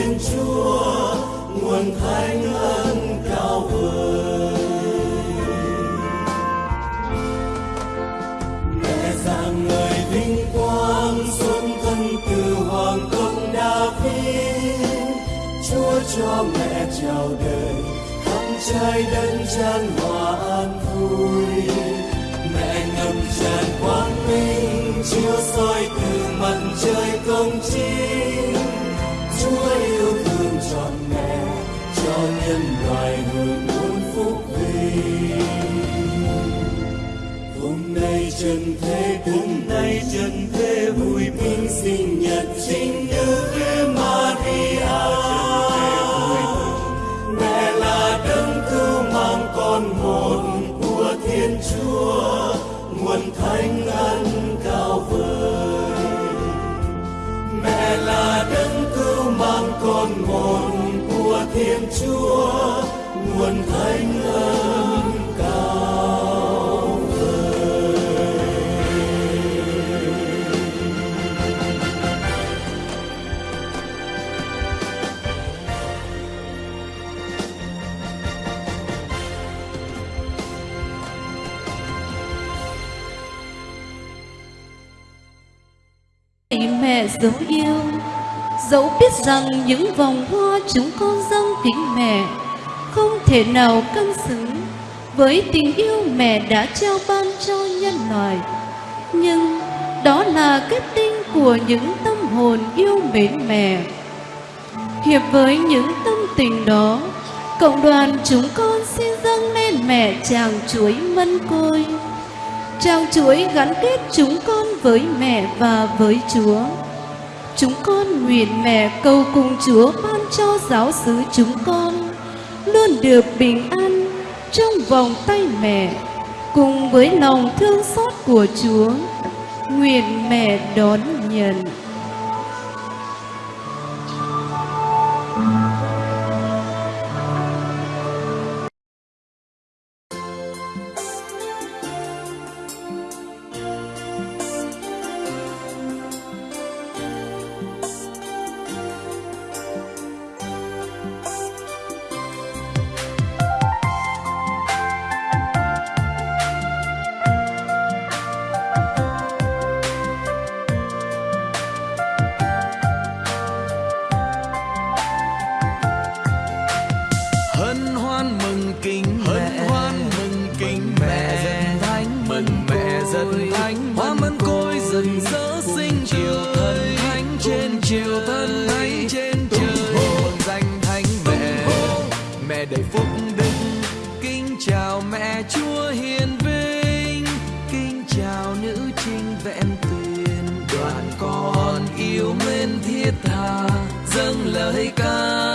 Thiên Chúa, nguồn thánh ân cao vời mẹ dạng người vinh quang xuất thân từ hoàng công David Chúa cho mẹ chào đời, khắp trái đất tràn hòa an vui. Mẹ ngầm tràn quang minh, chiếu soi từ mặt trời công chiếu trần thế hôm nay trần thế vui mừng sinh nhật chính nữ về Maria. Mẹ là đấng cứu mang con một của Thiên Chúa, nguồn thánh ân cao vời. Mẹ là đấng cứu mang con một của Thiên Chúa, nguồn thánh ân Lạy mẹ dấu yêu, Dẫu biết rằng những vòng hoa chúng con dâng kính mẹ Không thể nào cân xứng Với tình yêu mẹ đã trao ban cho nhân loại. Nhưng đó là kết tinh của những tâm hồn yêu mến mẹ. Hiệp với những tâm tình đó, Cộng đoàn chúng con xin dâng lên mẹ chàng chuối mân côi. Trao chuối gắn kết chúng con với mẹ và với Chúa. Chúng con nguyện mẹ cầu cùng Chúa ban cho giáo xứ chúng con, luôn được bình an trong vòng tay mẹ, cùng với lòng thương xót của Chúa. Nguyện mẹ đón nhận. Chiều thân thánh trên trời hồn danh thánh mẹ. Mẹ đầy phúc đức, kính chào mẹ chúa hiền vinh. Kính chào nữ trinh vẹn tuyền, đoàn con yêu mến thiết tha, dâng lời ca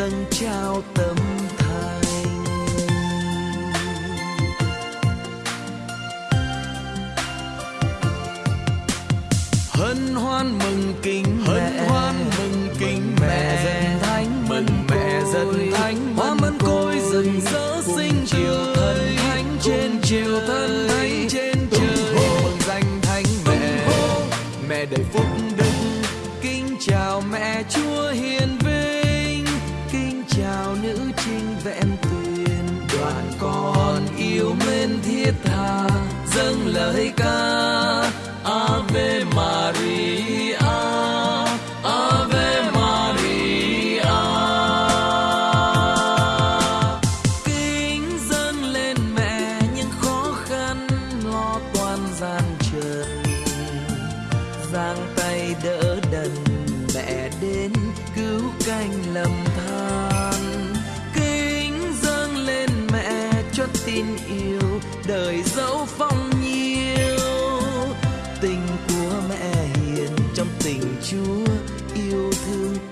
dâng trao tâm thành. Hân hoan mừng kính mẹ. Hoan mừng kính mẹ dân thánh mừng mẹ dân thánh hoa mân côi dần dỡ vẹn tiền đoàn con yêu mến thiết tha dâng lời ca. Ave Maria. Yêu đời dẫu phong nhiêu. Tình của mẹ hiền trong tình chúa yêu thương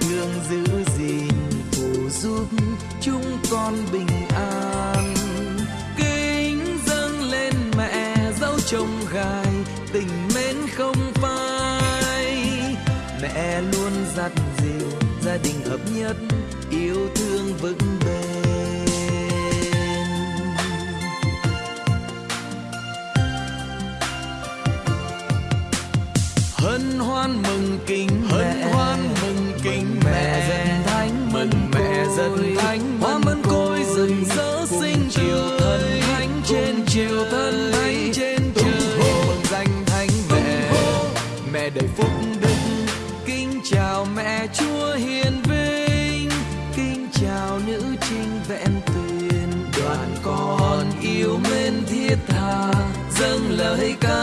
thương giữ gìn phù giúp chúng con bình an. Kính dâng lên mẹ dấu chồng gai tình mến không phai. Mẹ luôn dắt dìu gia đình hợp nhất yêu thương vững bền. Hân hoan mừng kính hân dần thánh hoa mân côi dần dỡ sinh chiều thân thánh trên chiều thân thánh trên trời. mừng danh thánh mẹ. mẹ đầy phúc đức. Kính chào mẹ chúa hiền vinh. Kính chào nữ trinh vẹn tuyền. Đoàn con yêu mến thiết tha. Dâng lời ca